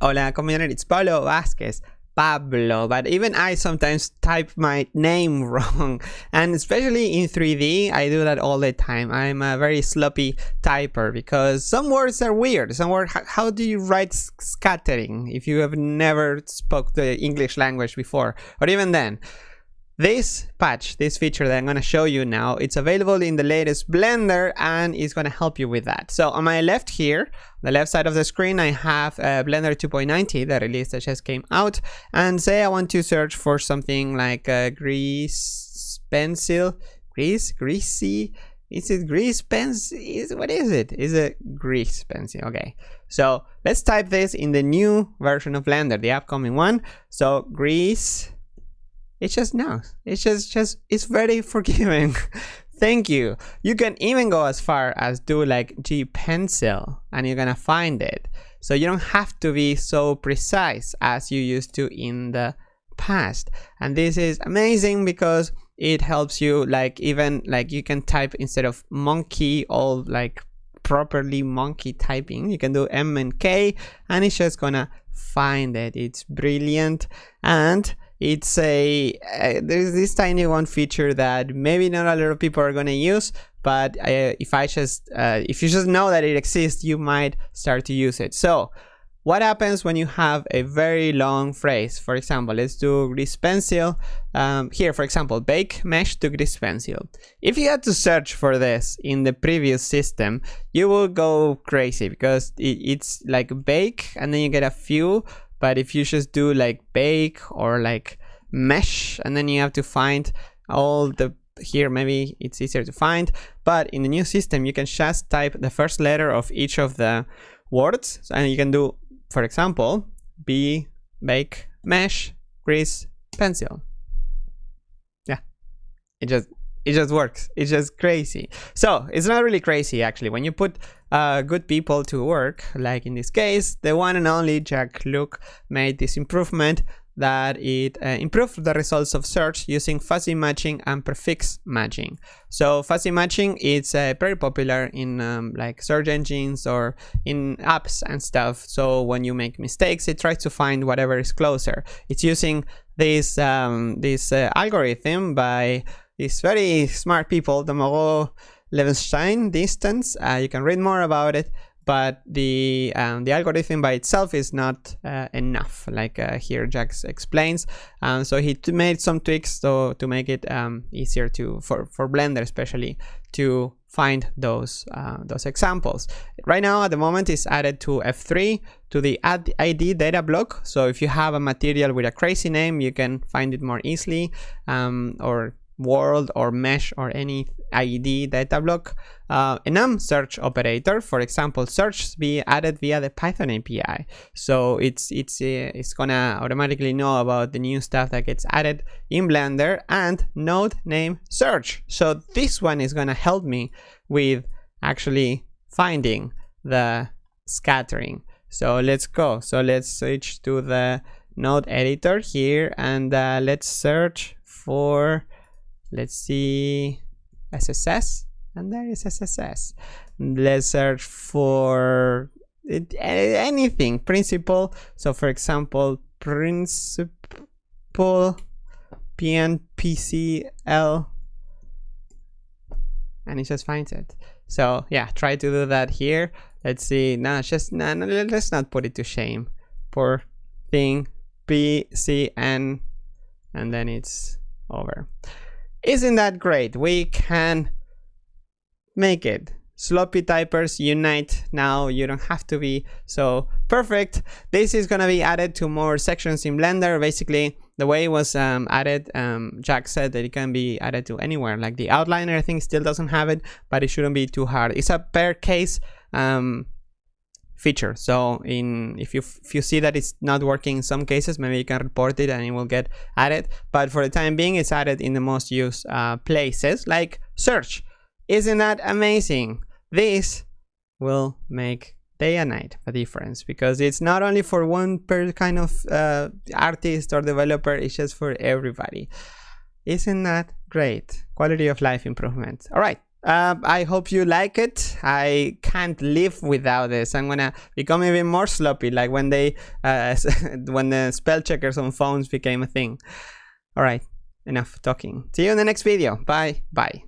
Hola community, it's Pablo Vazquez. Pablo, but even I sometimes type my name wrong and especially in 3D I do that all the time. I'm a very sloppy typer because some words are weird. Some words, how do you write scattering if you have never spoke the English language before or even then? This patch, this feature that I'm going to show you now, it's available in the latest Blender and it's going to help you with that. So on my left here, the left side of the screen, I have uh, Blender 2.90, the release that just came out. And say I want to search for something like a grease pencil, grease, greasy, is it grease pencil? Is, what is it? Is it grease pencil? Okay. So let's type this in the new version of Blender, the upcoming one. So grease it just knows. It's just, just, it's very forgiving. Thank you. You can even go as far as do like G pencil and you're gonna find it. So you don't have to be so precise as you used to in the past. And this is amazing because it helps you like even like you can type instead of monkey all like properly monkey typing you can do m and k and it's just gonna find it it's brilliant and it's a uh, there's this tiny one feature that maybe not a lot of people are going to use but uh, if i just uh, if you just know that it exists you might start to use it. So what happens when you have a very long phrase? For example let's do grease pencil. Um, here for example bake mesh to grease pencil. If you had to search for this in the previous system you will go crazy because it, it's like bake and then you get a few but if you just do like bake or like mesh and then you have to find all the here maybe it's easier to find but in the new system you can just type the first letter of each of the words and you can do for example b bake mesh grease pencil. Yeah. It just it just works it's just crazy so it's not really crazy actually when you put uh, good people to work like in this case the one and only Jacques Lucke made this improvement that it uh, improved the results of search using fuzzy matching and prefix matching. So fuzzy matching is uh, very popular in um, like search engines or in apps and stuff. So when you make mistakes, it tries to find whatever is closer. It's using this um, this uh, algorithm by these very smart people, the Moreau Levenshtein distance. Uh, you can read more about it, but the um, the algorithm by itself is not uh, enough, like uh, here Jax explains. Um, so he made some tweaks to to make it um, easier to for for Blender especially to find those uh, those examples. Right now, at the moment, it's added to F3 to the add ID data block. So if you have a material with a crazy name, you can find it more easily, um, or world or mesh or any ID data block. Uh, enum search operator, for example, search be added via the Python API. So it's it's uh, it's gonna automatically know about the new stuff that gets added in Blender and node name search. So this one is gonna help me with actually finding the scattering. So let's go. So let's switch to the node editor here and uh, let's search for let's see. SSS and there is SSS let's search for it, anything principle so for example principle pnpcl and it just finds it. So yeah try to do that here. Let's see. No just no, no let's not put it to shame. For thing. Pcn and then it's over isn't that great? We can make it. Sloppy typers unite now. You don't have to be so perfect. This is going to be added to more sections in Blender. Basically, the way it was um, added, um, Jacques said that it can be added to anywhere. Like the outliner, I think, still doesn't have it, but it shouldn't be too hard. It's a per case um, feature. So in if you if you see that it's not working in some cases, maybe you can report it and it will get added. But for the time being, it's added in the most used uh, places like search. Isn't that amazing? This will make day and night a difference because it's not only for one per kind of uh, artist or developer, it's just for everybody. Isn't that great? Quality of life improvement. All right. Uh, I hope you like it. I can't live without this. I'm gonna become even more sloppy, like when they, uh, when the spell checkers on phones became a thing. All right, enough talking. See you in the next video. Bye. Bye.